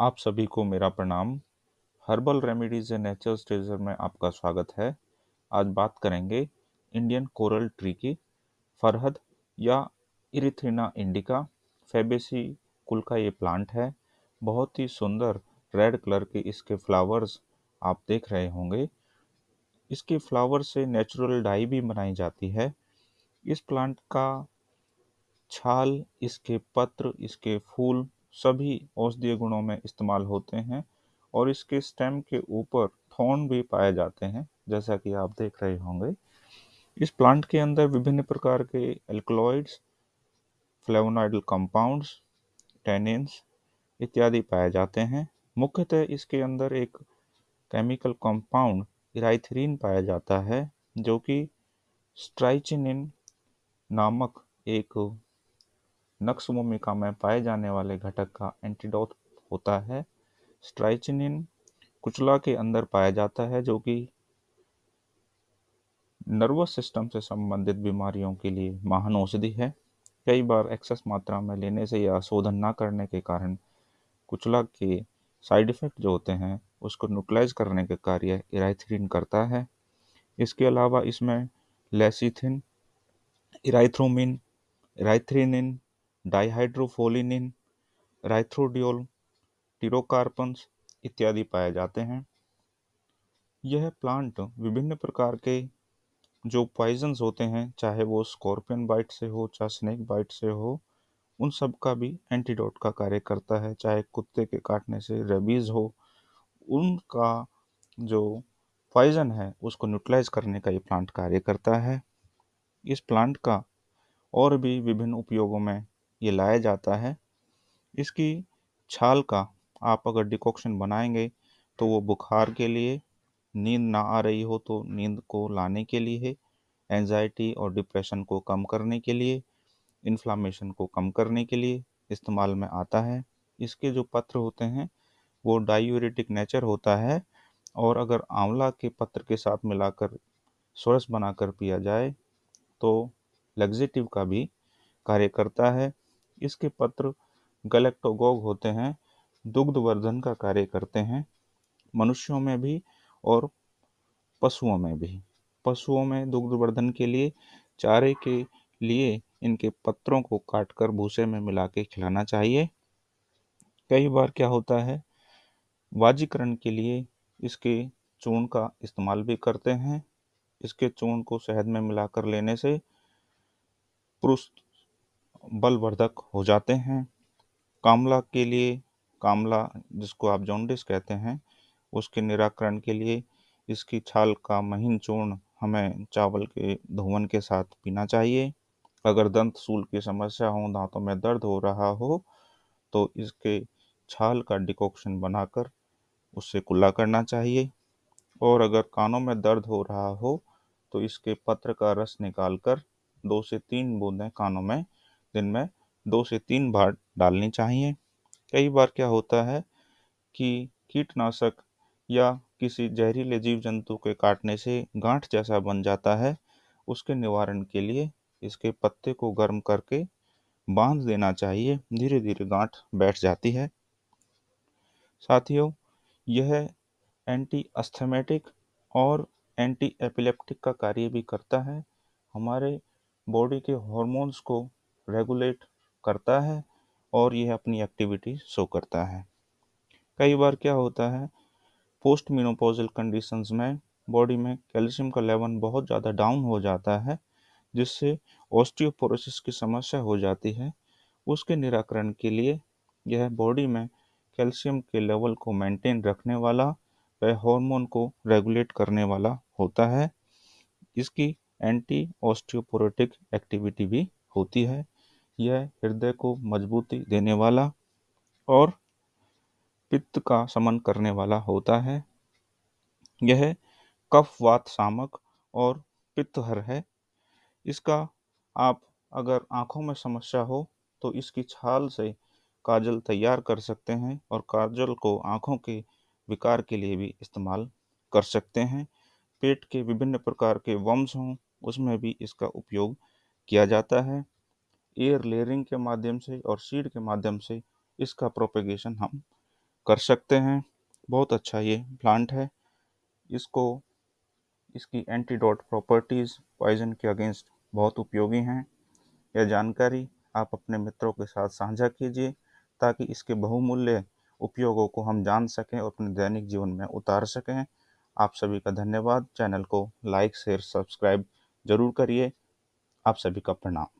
आप सभी को मेरा प्रणाम। Herbal remedies and nature's treasure में आपका स्वागत है। आज बात करेंगे इंडियन कोरल ट्री की। फरहद या इरिथ्रिना इंडिका फेबेसी कुल का ये प्लांट है। बहुत ही सुंदर रेड कलर के इसके फ्लावर्स आप देख रहे होंगे। इसके फ्लावर से नेचुरल डाई भी बनाई जाती है। इस प्लांट का छाल, इसके पत्र, इसके फूल सभी औषधीय गुणों में इस्तेमाल होते हैं और इसके स्टेम के ऊपर थॉर्न भी पाए जाते हैं, जैसा कि आप देख रहे होंगे। इस प्लांट के अंदर विभिन्न प्रकार के एल्कलॉइड्स फ्लेवोनाइडल कंपाउंड्स टेनिन्स इत्यादि पाए जाते हैं। मुख्यतः इसके अंदर एक केमिकल कंपाउंड इराइथरीन पाया जाता है, जो कि स्ट्राइचिनिन नामक एक नक्स भूमिका में पाए जाने वाले घटक का एंटीडोट होता है। स्ट्राइचिनिन कुचला के अंदर पाया जाता है, जो कि नर्वस सिस्टम से संबंधित बीमारियों के लिए महान औषधि है। कई बार एक्सेस मात्रा में लेने से या शोधन ना करने के कारण कुचला के साइड इफ़ेक्ट जो होते हैं, उसको न्यूट्रलाइज करने के कार्य इराइथ्रीन करता है। इसके अलावा इसमें लेसिथिन इराइथ्रोमिन इराइथ्रीनिन डाइहाइड्रोफोलिनिन राइथ्रोडियोल टिरोकार्पन्स इत्यादि पाए जाते हैं। यह प्लांट विभिन्न प्रकार के जो पॉइजन्स होते हैं, चाहे वो स्कॉर्पियन बाइट से हो, चाहे स्नेक बाइट से हो, उन सब का भी एंटीडोट का कार्य करता है। चाहे कुत्ते के काटने से रेबीज़ हो, उनका जो पॉइजन है, उसको न्यूट्रलाइज करने का ये प्लांट कार्य करता है। इस प्लांट का और भी विभिन्न उपयोगों में ये लाया जाता है। इसकी छाल का आप अगर डिकॉक्शन बनाएँगे तो वो बुखार के लिए, नींद ना आ रही हो तो नींद को लाने के लिए एनजाइटी और डिप्रेशन को कम करने के लिए इन्फ्लामेशन को कम करने के लिए इस्तेमाल में आता है। इसके जो पत्र होते हैं, वो डायूरेटिक नेचर होता है और अगर आंवला के पत्र के साथ मिलाकर सोरस बनाकर पिया जाए तो लग्जेटिव का भी कार्य करता है। इसके पत्र गलेक्टोगोग होते हैं, दुग्धवर्धन का कार्य करते हैं, मनुष्यों में भी और पशुओं में भी। पशुओं में दुग्धवर्धन के लिए, चारे के लिए इनके पत्रों को काटकर भूसे में मिला के खिलाना चाहिए। कई बार क्या होता है, वाजीकरण के लिए इसके चूर्ण का इस्तेमाल भी करते हैं। इसके चूर्ण को शहद में मिलाकर लेने से पुरुष बलवर्धक हो जाते हैं। कामला के लिए, कामला जिसको आप जॉन्डिस कहते हैं, उसके निराकरण के लिए इसकी छाल का महीन चूर्ण हमें चावल के धुवन के साथ पीना चाहिए। अगर दंत सूल की समस्या हो, दांतों में दर्द हो रहा हो तो इसके छाल का डिकॉक्शन बनाकर उससे कुल्ला करना चाहिए। और अगर कानों में दर्द हो रहा हो तो इसके पत्र का रस निकालकर दो से तीन बूंदें कानों में दिन में दो से तीन बार डालनी चाहिए। कई बार क्या होता है कि कीटनाशक या किसी जहरीले जीव जंतु के काटने से गांठ जैसा बन जाता है, उसके निवारण के लिए इसके पत्ते को गर्म करके बाँध देना चाहिए। धीरे धीरे गांठ बैठ जाती है। साथियों, यह एंटी अस्थमेटिक और एंटी एपिलेप्टिक का कार्य भी करता है। हमारे बॉडी के हॉर्मोन्स को रेगुलेट करता है और यह अपनी एक्टिविटी शो करता है। कई बार क्या होता है पोस्ट मिनोपोजल कंडीशंस में बॉडी में कैल्शियम का लेवल बहुत ज़्यादा डाउन हो जाता है, जिससे ऑस्टियोपोरोसिस की समस्या हो जाती है। उसके निराकरण के लिए यह बॉडी में कैल्शियम के लेवल को मेंटेन रखने वाला व हार्मोन को रेगुलेट करने वाला होता है। इसकी एंटी ऑस्टियोपोरोटिक एक्टिविटी भी होती है। यह हृदय को मजबूती देने वाला और पित्त का समन करने वाला होता है। यह कफ, वात, सामक और पित्तहर है। इसका आप अगर आँखों में समस्या हो तो इसकी छाल से काजल तैयार कर सकते हैं और काजल को आँखों के विकार के लिए भी इस्तेमाल कर सकते हैं। पेट के विभिन्न प्रकार के वम्स हों, उसमें भी इसका उपयोग किया जाता है। एयर लेयरिंग के माध्यम से और सीड के माध्यम से इसका प्रोपेगेशन हम कर सकते हैं। बहुत अच्छा ये प्लांट है। इसको, इसकी एंटीडोट प्रॉपर्टीज़ पॉइजन के अगेंस्ट बहुत उपयोगी हैं। यह जानकारी आप अपने मित्रों के साथ साझा कीजिए ताकि इसके बहुमूल्य उपयोगों को हम जान सकें और अपने दैनिक जीवन में उतार सकें। आप सभी का धन्यवाद। चैनल को लाइक शेयर सब्सक्राइब ज़रूर करिए। आप सभी का प्रणाम।